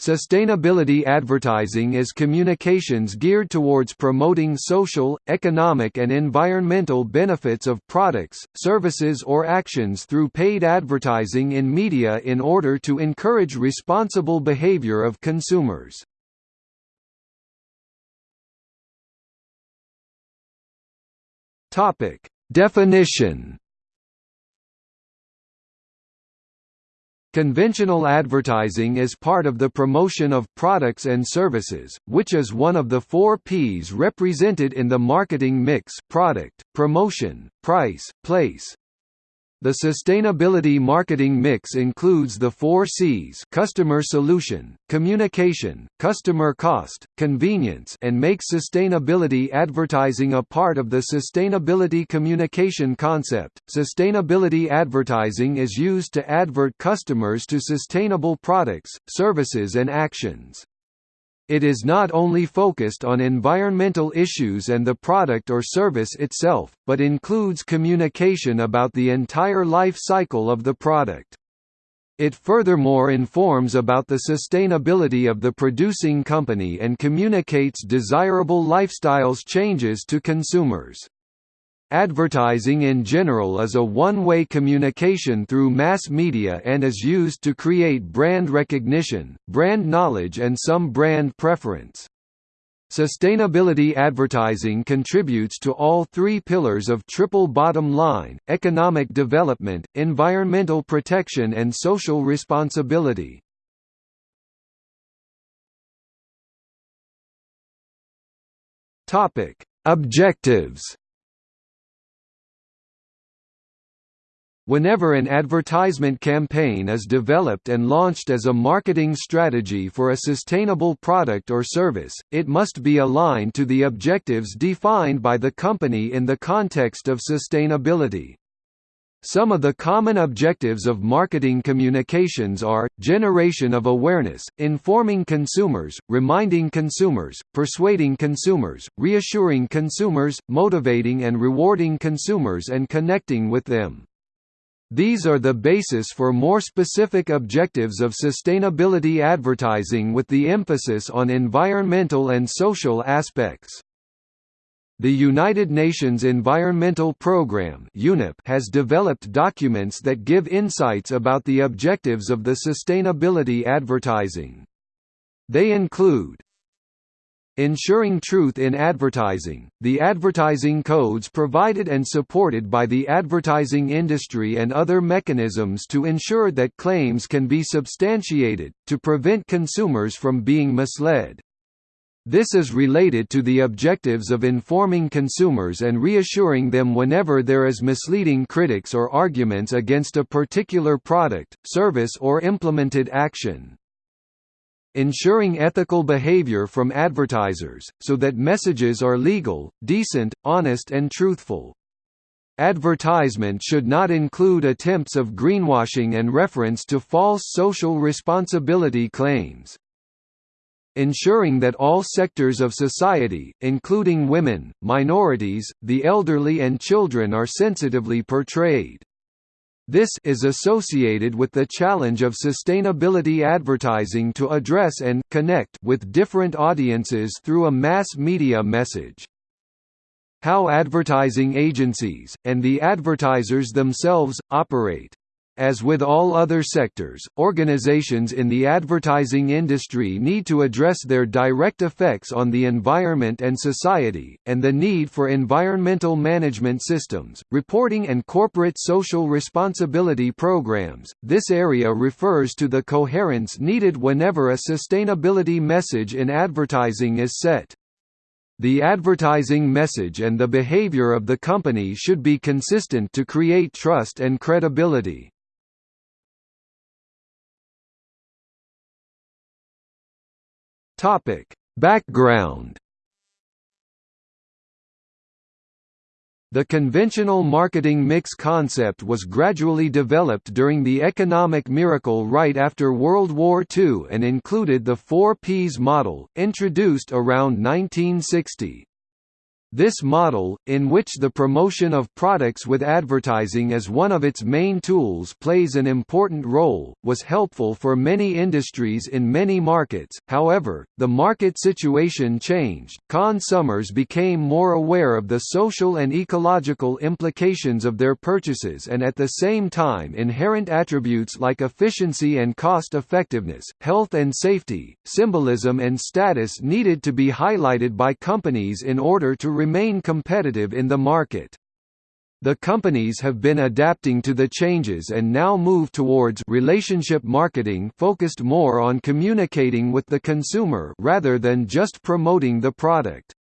Sustainability advertising is communications geared towards promoting social, economic and environmental benefits of products, services or actions through paid advertising in media in order to encourage responsible behavior of consumers. Definition Conventional advertising is part of the promotion of products and services, which is one of the four Ps represented in the marketing mix product, promotion, price, place, the sustainability marketing mix includes the four Cs customer solution, communication, customer cost, convenience and makes sustainability advertising a part of the sustainability communication concept. Sustainability advertising is used to advert customers to sustainable products, services and actions. It is not only focused on environmental issues and the product or service itself, but includes communication about the entire life cycle of the product. It furthermore informs about the sustainability of the producing company and communicates desirable lifestyles changes to consumers. Advertising in general is a one-way communication through mass media and is used to create brand recognition, brand knowledge and some brand preference. Sustainability advertising contributes to all three pillars of triple bottom line, economic development, environmental protection and social responsibility. Objectives Whenever an advertisement campaign is developed and launched as a marketing strategy for a sustainable product or service, it must be aligned to the objectives defined by the company in the context of sustainability. Some of the common objectives of marketing communications are, generation of awareness, informing consumers, reminding consumers, persuading consumers, reassuring consumers, motivating and rewarding consumers and connecting with them. These are the basis for more specific objectives of sustainability advertising with the emphasis on environmental and social aspects. The United Nations Environmental Programme has developed documents that give insights about the objectives of the sustainability advertising. They include Ensuring truth in advertising, the advertising codes provided and supported by the advertising industry and other mechanisms to ensure that claims can be substantiated, to prevent consumers from being misled. This is related to the objectives of informing consumers and reassuring them whenever there is misleading critics or arguments against a particular product, service or implemented action ensuring ethical behavior from advertisers, so that messages are legal, decent, honest and truthful. Advertisement should not include attempts of greenwashing and reference to false social responsibility claims. Ensuring that all sectors of society, including women, minorities, the elderly and children are sensitively portrayed. This is associated with the challenge of sustainability advertising to address and connect with different audiences through a mass media message. How advertising agencies, and the advertisers themselves, operate as with all other sectors, organizations in the advertising industry need to address their direct effects on the environment and society, and the need for environmental management systems, reporting and corporate social responsibility programs. This area refers to the coherence needed whenever a sustainability message in advertising is set. The advertising message and the behavior of the company should be consistent to create trust and credibility. Topic: Background The conventional marketing mix concept was gradually developed during the economic miracle right after World War II and included the 4 Ps model, introduced around 1960. This model, in which the promotion of products with advertising as one of its main tools plays an important role, was helpful for many industries in many markets. However, the market situation changed. Consumers became more aware of the social and ecological implications of their purchases and at the same time inherent attributes like efficiency and cost effectiveness, health and safety, symbolism and status needed to be highlighted by companies in order to remain competitive in the market. The companies have been adapting to the changes and now move towards relationship marketing focused more on communicating with the consumer rather than just promoting the product.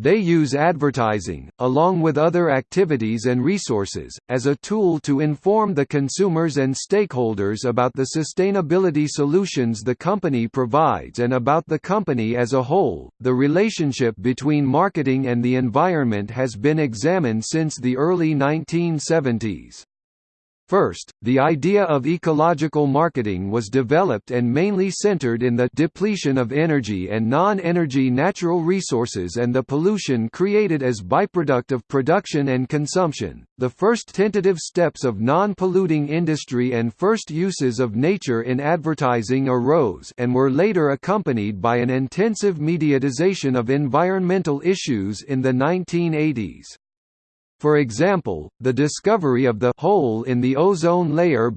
They use advertising, along with other activities and resources, as a tool to inform the consumers and stakeholders about the sustainability solutions the company provides and about the company as a whole. The relationship between marketing and the environment has been examined since the early 1970s. First, the idea of ecological marketing was developed and mainly centered in the depletion of energy and non-energy natural resources and the pollution created as byproduct of production and consumption. The first tentative steps of non-polluting industry and first uses of nature in advertising arose and were later accompanied by an intensive mediatization of environmental issues in the 1980s. For example, the discovery of the hole in the ozone layer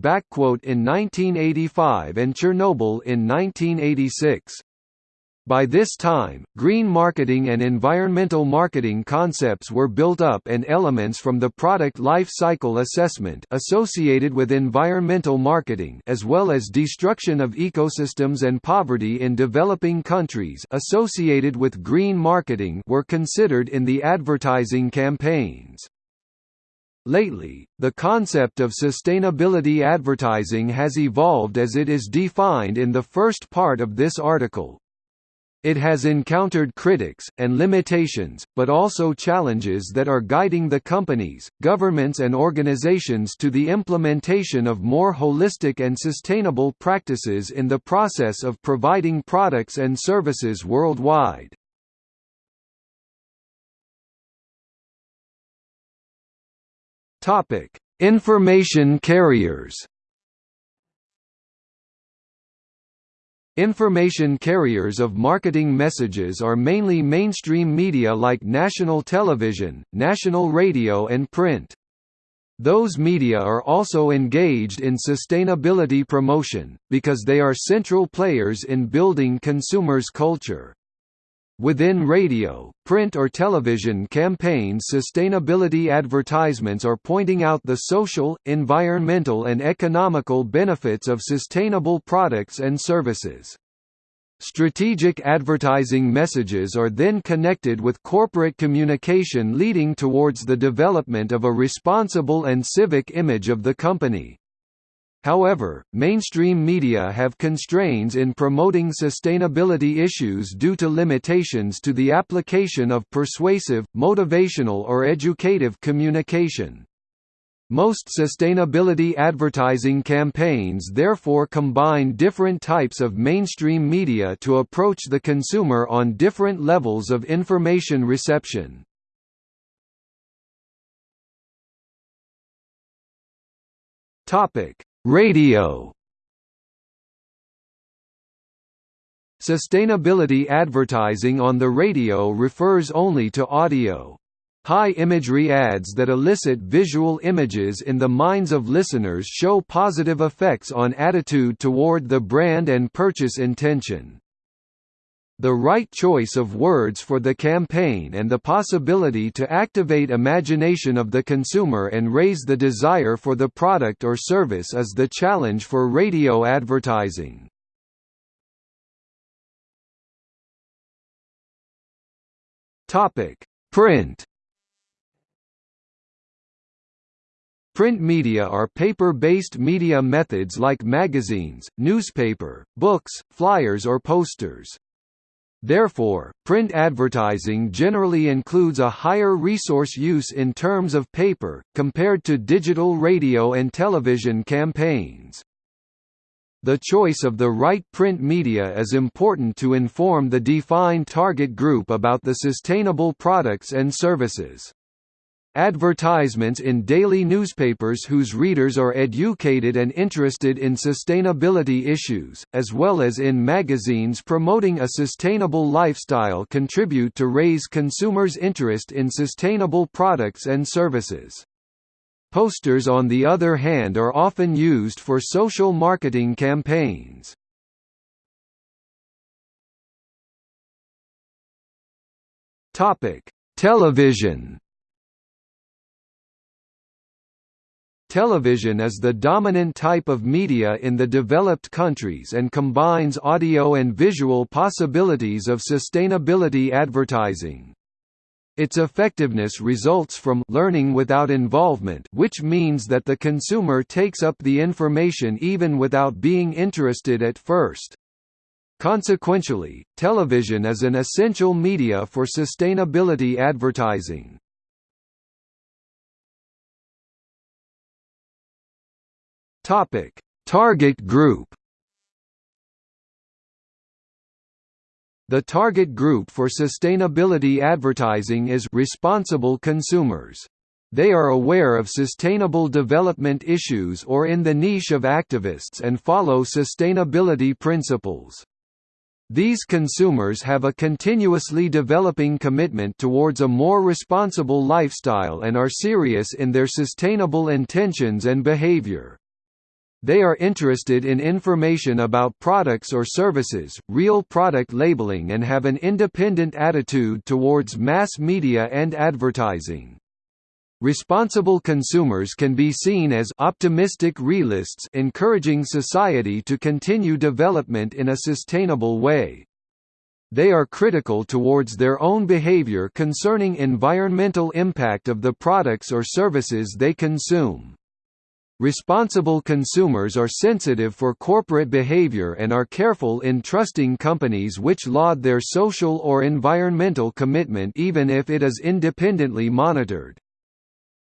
in 1985 and Chernobyl in 1986. By this time, green marketing and environmental marketing concepts were built up and elements from the product life cycle assessment associated with environmental marketing as well as destruction of ecosystems and poverty in developing countries associated with green marketing were considered in the advertising campaigns. Lately, the concept of sustainability advertising has evolved as it is defined in the first part of this article. It has encountered critics, and limitations, but also challenges that are guiding the companies, governments and organizations to the implementation of more holistic and sustainable practices in the process of providing products and services worldwide. Information carriers. Information carriers of marketing messages are mainly mainstream media like national television, national radio and print. Those media are also engaged in sustainability promotion, because they are central players in building consumers' culture. Within radio, print or television campaigns sustainability advertisements are pointing out the social, environmental and economical benefits of sustainable products and services. Strategic advertising messages are then connected with corporate communication leading towards the development of a responsible and civic image of the company. However, mainstream media have constraints in promoting sustainability issues due to limitations to the application of persuasive, motivational or educative communication. Most sustainability advertising campaigns therefore combine different types of mainstream media to approach the consumer on different levels of information reception. Topic: Radio Sustainability advertising on the radio refers only to audio. High imagery ads that elicit visual images in the minds of listeners show positive effects on attitude toward the brand and purchase intention. The right choice of words for the campaign and the possibility to activate imagination of the consumer and raise the desire for the product or service is the challenge for radio advertising. Print Print media are paper-based media methods like magazines, newspaper, books, flyers or posters. Therefore, print advertising generally includes a higher resource use in terms of paper, compared to digital radio and television campaigns. The choice of the right print media is important to inform the defined target group about the sustainable products and services. Advertisements in daily newspapers whose readers are educated and interested in sustainability issues, as well as in magazines promoting a sustainable lifestyle contribute to raise consumers' interest in sustainable products and services. Posters on the other hand are often used for social marketing campaigns. Television. Television is the dominant type of media in the developed countries and combines audio and visual possibilities of sustainability advertising. Its effectiveness results from learning without involvement which means that the consumer takes up the information even without being interested at first. Consequentially, television is an essential media for sustainability advertising. Target group The target group for sustainability advertising is responsible consumers. They are aware of sustainable development issues or in the niche of activists and follow sustainability principles. These consumers have a continuously developing commitment towards a more responsible lifestyle and are serious in their sustainable intentions and behavior. They are interested in information about products or services, real product labeling and have an independent attitude towards mass media and advertising. Responsible consumers can be seen as optimistic realists encouraging society to continue development in a sustainable way. They are critical towards their own behavior concerning environmental impact of the products or services they consume. Responsible consumers are sensitive for corporate behavior and are careful in trusting companies which laud their social or environmental commitment even if it is independently monitored.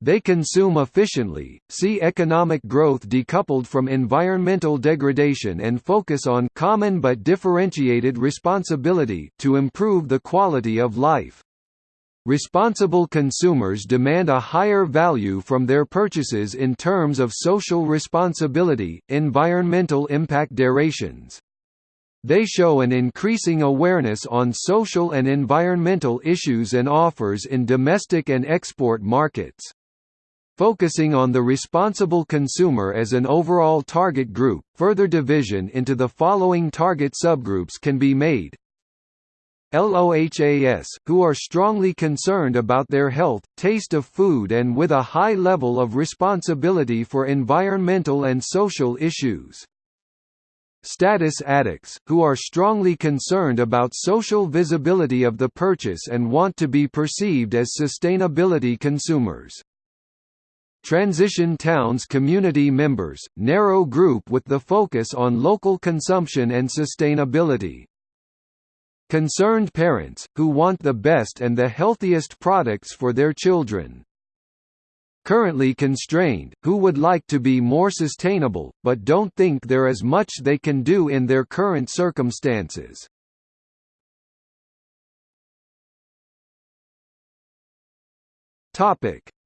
They consume efficiently, see economic growth decoupled from environmental degradation and focus on common but differentiated responsibility to improve the quality of life. Responsible consumers demand a higher value from their purchases in terms of social responsibility, environmental impact durations. They show an increasing awareness on social and environmental issues and offers in domestic and export markets. Focusing on the responsible consumer as an overall target group, further division into the following target subgroups can be made LOHAS, who are strongly concerned about their health, taste of food and with a high level of responsibility for environmental and social issues. Status addicts, who are strongly concerned about social visibility of the purchase and want to be perceived as sustainability consumers. Transition Towns community members, narrow group with the focus on local consumption and sustainability. Concerned parents, who want the best and the healthiest products for their children. Currently constrained, who would like to be more sustainable, but don't think there is much they can do in their current circumstances.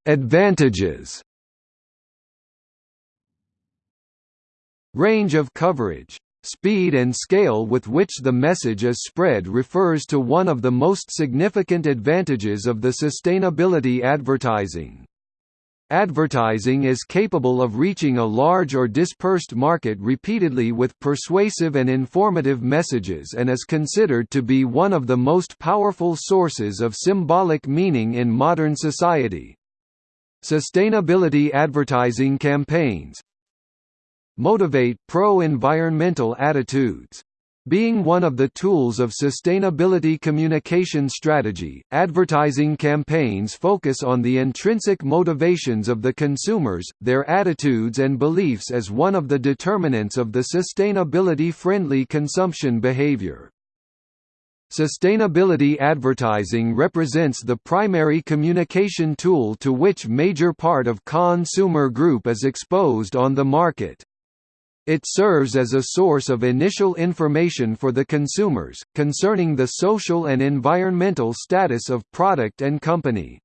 Advantages Range of coverage Speed and scale with which the message is spread refers to one of the most significant advantages of the sustainability advertising. Advertising is capable of reaching a large or dispersed market repeatedly with persuasive and informative messages and is considered to be one of the most powerful sources of symbolic meaning in modern society. Sustainability advertising campaigns, motivate pro-environmental attitudes. Being one of the tools of sustainability communication strategy, advertising campaigns focus on the intrinsic motivations of the consumers, their attitudes and beliefs as one of the determinants of the sustainability-friendly consumption behavior. Sustainability advertising represents the primary communication tool to which major part of consumer group is exposed on the market. It serves as a source of initial information for the consumers, concerning the social and environmental status of product and company.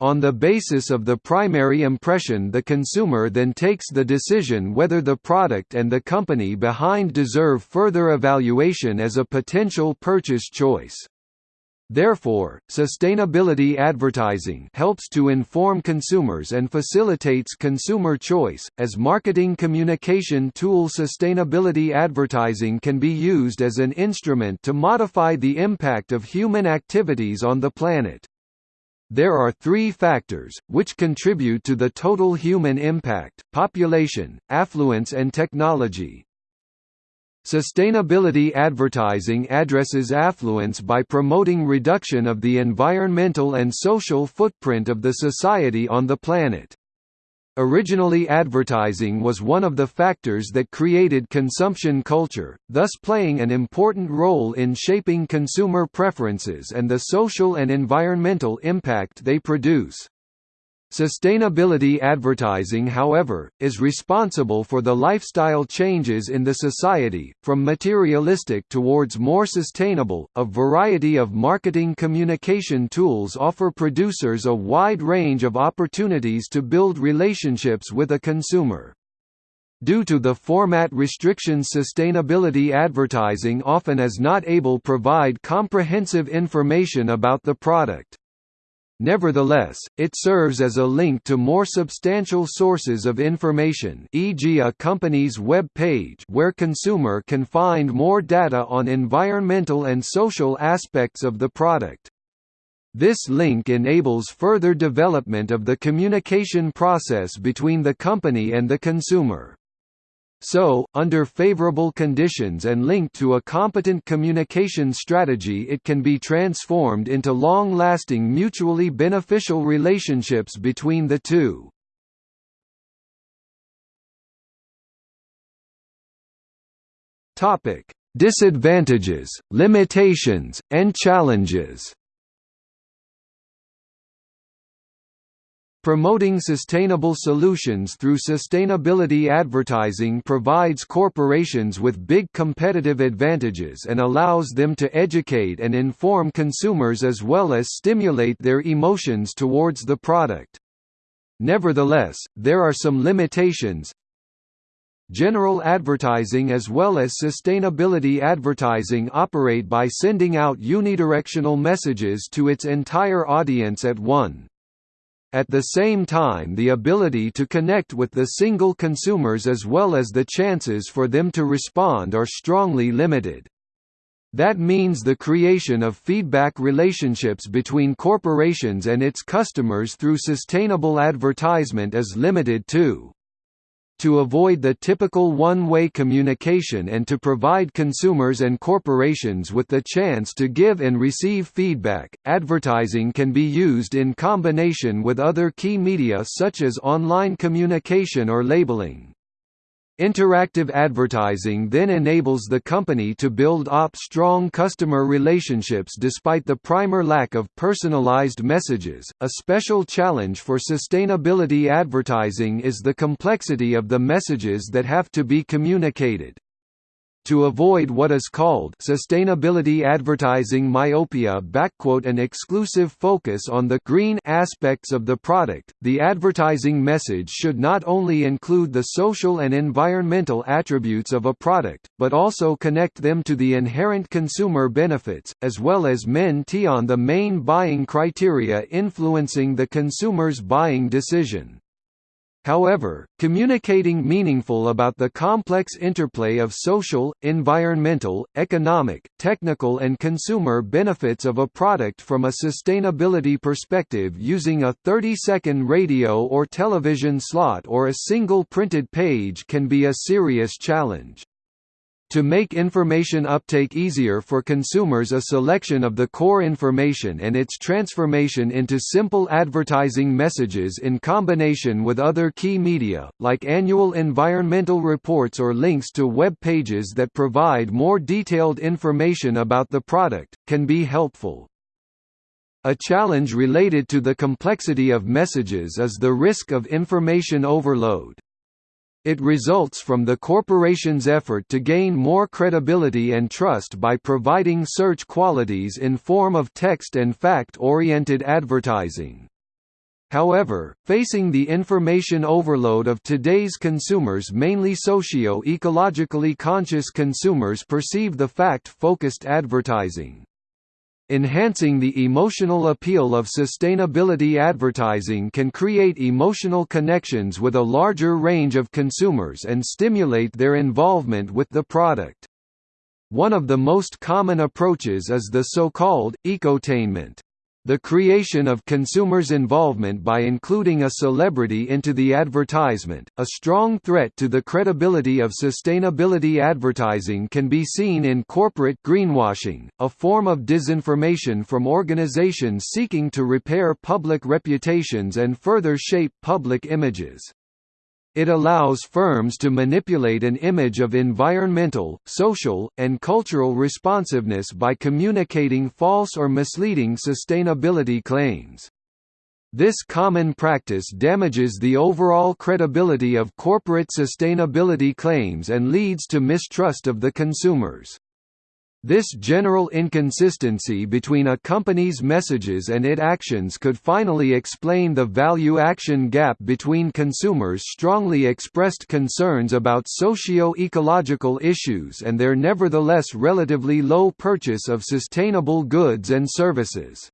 On the basis of the primary impression the consumer then takes the decision whether the product and the company behind deserve further evaluation as a potential purchase choice. Therefore, sustainability advertising helps to inform consumers and facilitates consumer choice. As marketing communication tool, sustainability advertising can be used as an instrument to modify the impact of human activities on the planet. There are three factors, which contribute to the total human impact, population, affluence and technology. Sustainability advertising addresses affluence by promoting reduction of the environmental and social footprint of the society on the planet. Originally advertising was one of the factors that created consumption culture, thus playing an important role in shaping consumer preferences and the social and environmental impact they produce. Sustainability advertising however, is responsible for the lifestyle changes in the society, from materialistic towards more sustainable. A variety of marketing communication tools offer producers a wide range of opportunities to build relationships with a consumer. Due to the format restrictions sustainability advertising often is not able provide comprehensive information about the product. Nevertheless, it serves as a link to more substantial sources of information e.g. a company's web page where consumer can find more data on environmental and social aspects of the product. This link enables further development of the communication process between the company and the consumer. So, under favorable conditions and linked to a competent communication strategy it can be transformed into long-lasting mutually beneficial relationships between the two. Disadvantages, limitations, and challenges Promoting sustainable solutions through sustainability advertising provides corporations with big competitive advantages and allows them to educate and inform consumers as well as stimulate their emotions towards the product. Nevertheless, there are some limitations, General advertising as well as sustainability advertising operate by sending out unidirectional messages to its entire audience at one. At the same time the ability to connect with the single consumers as well as the chances for them to respond are strongly limited. That means the creation of feedback relationships between corporations and its customers through sustainable advertisement is limited too. To avoid the typical one-way communication and to provide consumers and corporations with the chance to give and receive feedback, advertising can be used in combination with other key media such as online communication or labeling. Interactive advertising then enables the company to build up strong customer relationships despite the primer lack of personalized messages. A special challenge for sustainability advertising is the complexity of the messages that have to be communicated. To avoid what is called sustainability advertising myopia an exclusive focus on the green aspects of the product, the advertising message should not only include the social and environmental attributes of a product, but also connect them to the inherent consumer benefits, as well as men on the main buying criteria influencing the consumer's buying decision. However, communicating meaningful about the complex interplay of social, environmental, economic, technical and consumer benefits of a product from a sustainability perspective using a 30-second radio or television slot or a single printed page can be a serious challenge. To make information uptake easier for consumers a selection of the core information and its transformation into simple advertising messages in combination with other key media, like annual environmental reports or links to web pages that provide more detailed information about the product, can be helpful. A challenge related to the complexity of messages is the risk of information overload. It results from the corporation's effort to gain more credibility and trust by providing search qualities in form of text and fact-oriented advertising. However, facing the information overload of today's consumers mainly socio-ecologically conscious consumers perceive the fact-focused advertising. Enhancing the emotional appeal of sustainability advertising can create emotional connections with a larger range of consumers and stimulate their involvement with the product. One of the most common approaches is the so-called ecotainment the creation of consumers' involvement by including a celebrity into the advertisement, a strong threat to the credibility of sustainability advertising can be seen in corporate greenwashing, a form of disinformation from organizations seeking to repair public reputations and further shape public images. It allows firms to manipulate an image of environmental, social, and cultural responsiveness by communicating false or misleading sustainability claims. This common practice damages the overall credibility of corporate sustainability claims and leads to mistrust of the consumers. This general inconsistency between a company's messages and its actions could finally explain the value-action gap between consumers' strongly expressed concerns about socio-ecological issues and their nevertheless relatively low purchase of sustainable goods and services.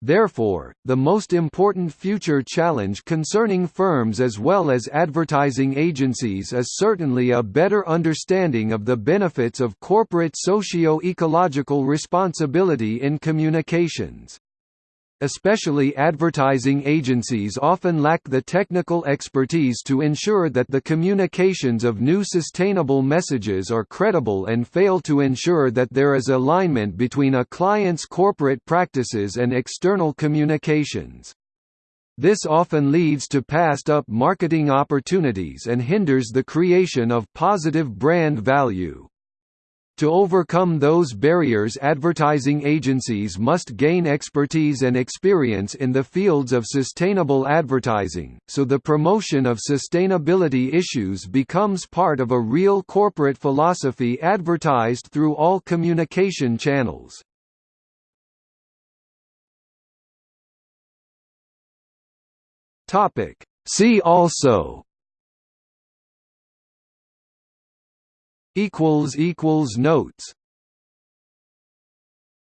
Therefore, the most important future challenge concerning firms as well as advertising agencies is certainly a better understanding of the benefits of corporate socio-ecological responsibility in communications. Especially advertising agencies often lack the technical expertise to ensure that the communications of new sustainable messages are credible and fail to ensure that there is alignment between a client's corporate practices and external communications. This often leads to passed up marketing opportunities and hinders the creation of positive brand value. To overcome those barriers advertising agencies must gain expertise and experience in the fields of sustainable advertising, so the promotion of sustainability issues becomes part of a real corporate philosophy advertised through all communication channels. See also equals equals notes